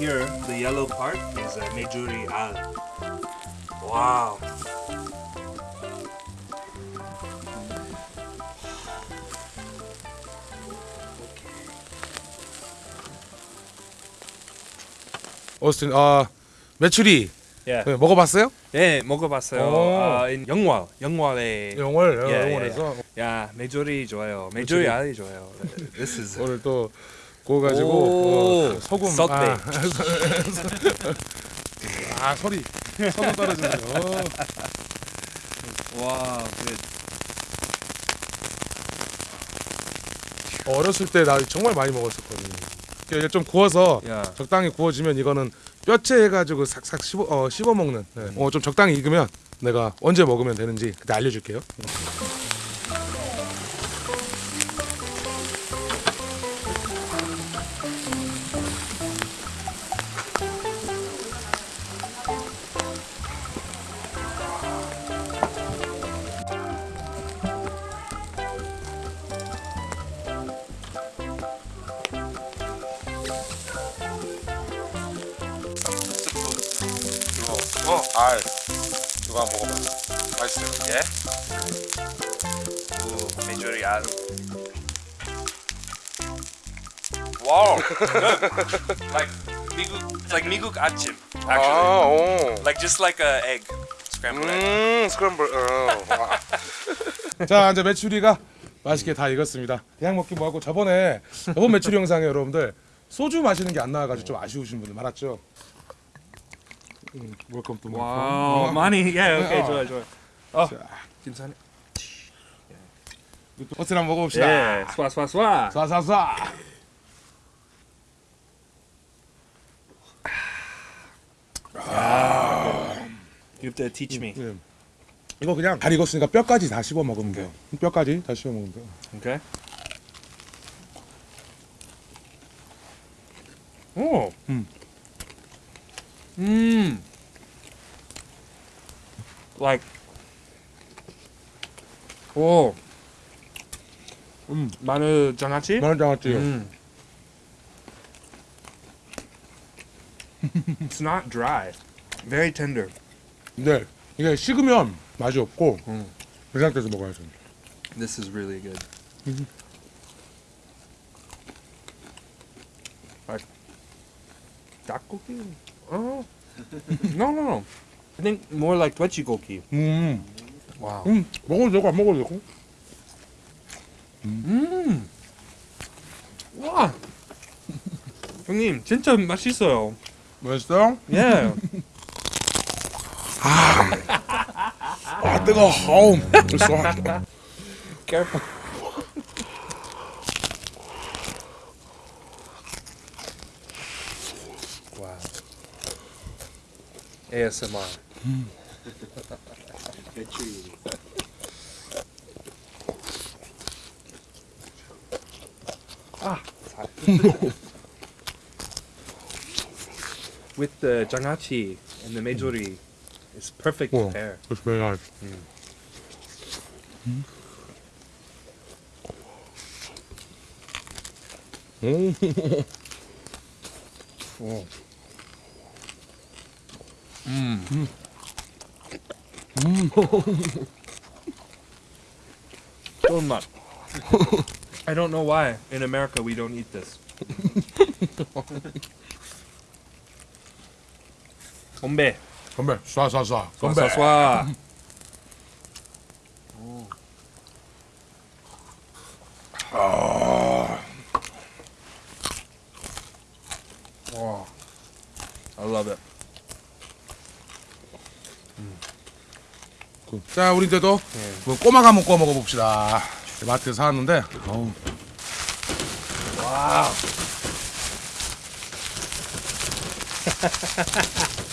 here, the yellow part is a Mejuri al. Wow. 오스틴 아 메추리 Yeah. 네, 먹어봤어요? 네, 먹어봤어요. 오. 아, in 영월, 영월에. 영월 예, 예, 영월에서 야, 메조리 좋아요. 메조리 알이 좋아요. This is 오늘 또 그거 가지고 오, 어, 소금 썩대. 아, 아 소리 소금 떨어지네요. 와, good. 어, 어렸을 때 나 정말 많이 먹었었거든요. 이게 좀 구워서 야. 적당히 구워지면 이거는 뼈째 해가지고 삭삭 씹어 어, 씹어 먹는. 네. 어 좀 적당히 익으면 내가 언제 먹으면 되는지 그때 알려줄게요. 알 한번 먹어봐. 맛있어요. 예? 오, 메추리 알. Wow. like 미국 like 미국 아침 actually. 아, 오. Like just like a egg. Scrambled egg. 음, 스크램블. 어. 자, 이제 메추리가 맛있게 다 익었습니다. 그냥 먹기 뭐하고 저번에 저번 메추리 영상에 여러분들 소주 마시는 게 안 나와가지고 좀 아쉬우신 분들 많았죠. 음, 웰컴 또 와우, 많이 예, 오케이, 어. 좋아, 좋아. 어, 자, 괜찮네. 버튼 한번 먹어봅시다. 예, 스와 스와 스와. 쏴쏴 쏴. You have to teach me. 예. 이거 그냥 잘 익었으니까 뼈까지 다 씹어 먹으면 돼요. 뼈까지 다 씹어 먹으면 돼요. Okay. Like. 오. 음, 마늘 장아찌? 마늘 장아찌. 음. It's not dry. Very tender. 네, 이게 식으면 맛이 없고 음. 그 상태에서 먹어야죠. This is really good. Like 닭고기? Oh. no, no, no. I think more like 돼지고기. 음, Wow. 음, 먹어도 되고 안 먹어도 되고. 음. 와. 형님, 진짜 맛있어요. 맛있어요? 예. 아 뜨거. 어우, 쏘. Careful. wow. ASMR. ah. With the jangachi and the mejori, it's perfect pair. It's very nice. 음. 어. Mm. Mm. Still not. I don't know why in America we don't eat this. Hombre. Hombre, sois, sois, sois. Hombre, sois, sois. 자 우리 이제도 뭐 꼬막 한번 구워 먹어봅시다. 마트에서 사왔는데. 어우. 와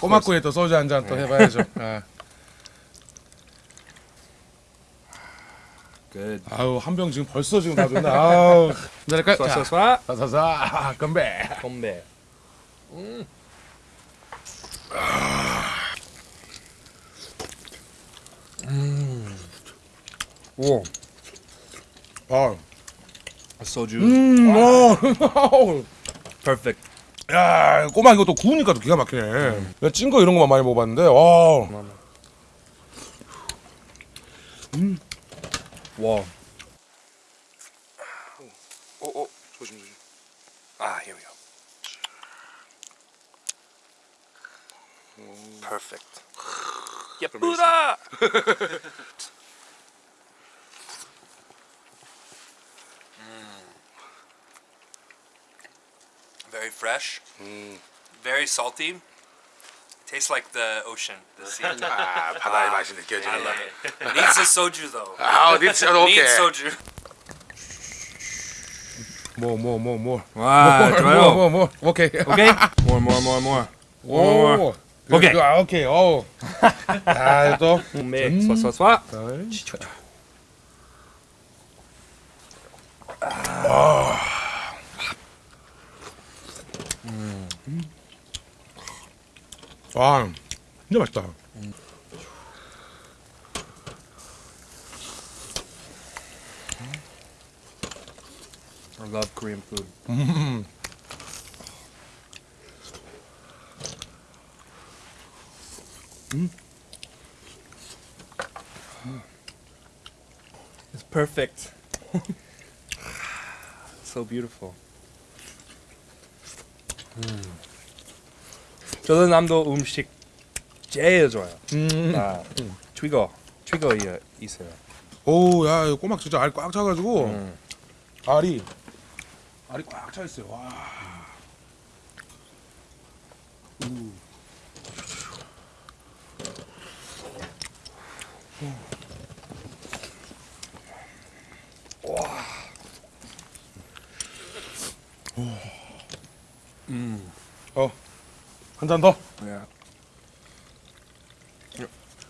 꼬막구이에 또 소주 한 잔 또 해봐야죠 아. 아우 한 병 지금 벌써 지금 다 좋네 아우? Swat, 자, swat, swat. 사사사 건배 건배. 음. 음. 오. 아, 소주. 음, 어, Perfect. 야 꼬막 이거 또 구우니까 또 기가 막히네 내가 찐거 이런 거만 많이 먹어봤는데 와 와. 어, 어, 조심 조심 아, here we go. Perfect. 예쁘다. Very fresh. Very salty. Tastes like the ocean, the sea. 아 바다의 맛이 I 느껴지네 love it. Needs a soju though. 아 니츠 오케이 Needs soju. 뭐뭐뭐뭐 와, 좋아요. 뭐뭐 오케이 오케이. More, more, more, more. More, more. 오 오케이. 아 오케이 어우 아 또 네, swat, swat, swat. 와 진짜 맛있다 I love Korean food. It's perfect. so beautiful. 음. 전라남도 음식 제일 좋아요. 음. 아, 트위거 이- 있어요. 오 야 이거 꼬막 진짜 알 꽉 차가지고 음. 알이 알이 꽉 차 있어요 와 한 잔 더. Yeah.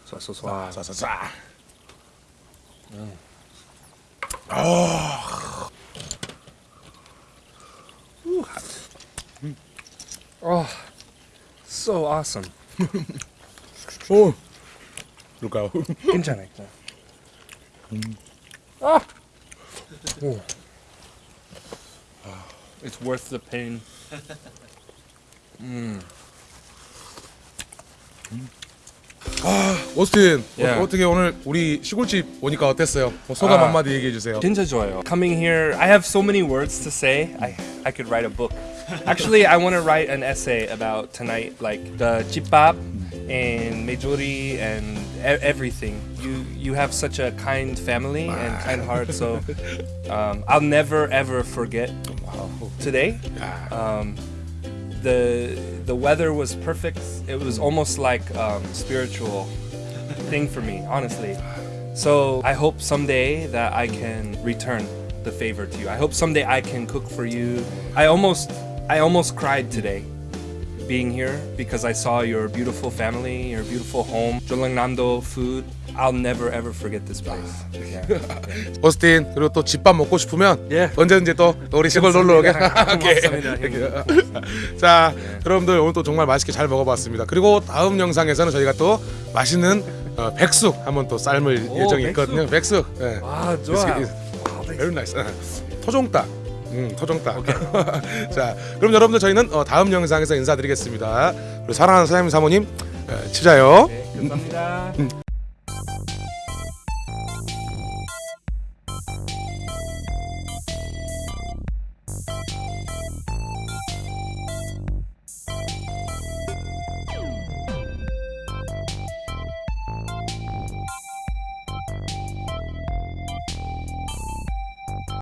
쏴, 쏴, 쏴. 아, 쏴쏴쏴. Oh, so awesome. 오. 그럴까요? 괜찮아요. 아. 오. It's worth the pain. 오스틴 예. 어, 떻게 오늘 우리 시골집 오니까 어땠어요? 뭐 소감 아. 한마디 얘기해 주세요. 진짜 좋아요. Coming here, I have so many words to say. I I could write a book. Actually, I want to write an essay about tonight, like the chipap and mejori and e- everything. You you have such a kind family and kind heart, so um, I'll never ever forget today. Um, the the weather was perfect. It was almost like um, spiritual thing for me, honestly. So I hope someday that I can return the favor to you. I hope someday I can cook for you. I almost I almost cried today being here because I saw your beautiful family, your beautiful home. Jeollangnam-do food. I'll never ever forget this place. Yeah. 오스틴 그리고 또 집밥 먹고 싶으면 예. 언제든지 또 우리 시골 놀러 오게. 자, 여러분들 오늘 또 정말 맛있게 잘 먹어봤습니다. 그리고 다음 영상에서는 저희가 또 맛있는 어, 백숙 한번 또 삶을 오, 예정이 백숙? 있거든요. 백숙. 예. 아, 좋아. Very nice. 예. 토종닭 음, 토종닭. 자, 그럼 여러분들 저희는 어, 다음 영상에서 인사드리겠습니다. 그리고 사랑하는 사장님 사모님 에, 치자요. 네, 감사합니다.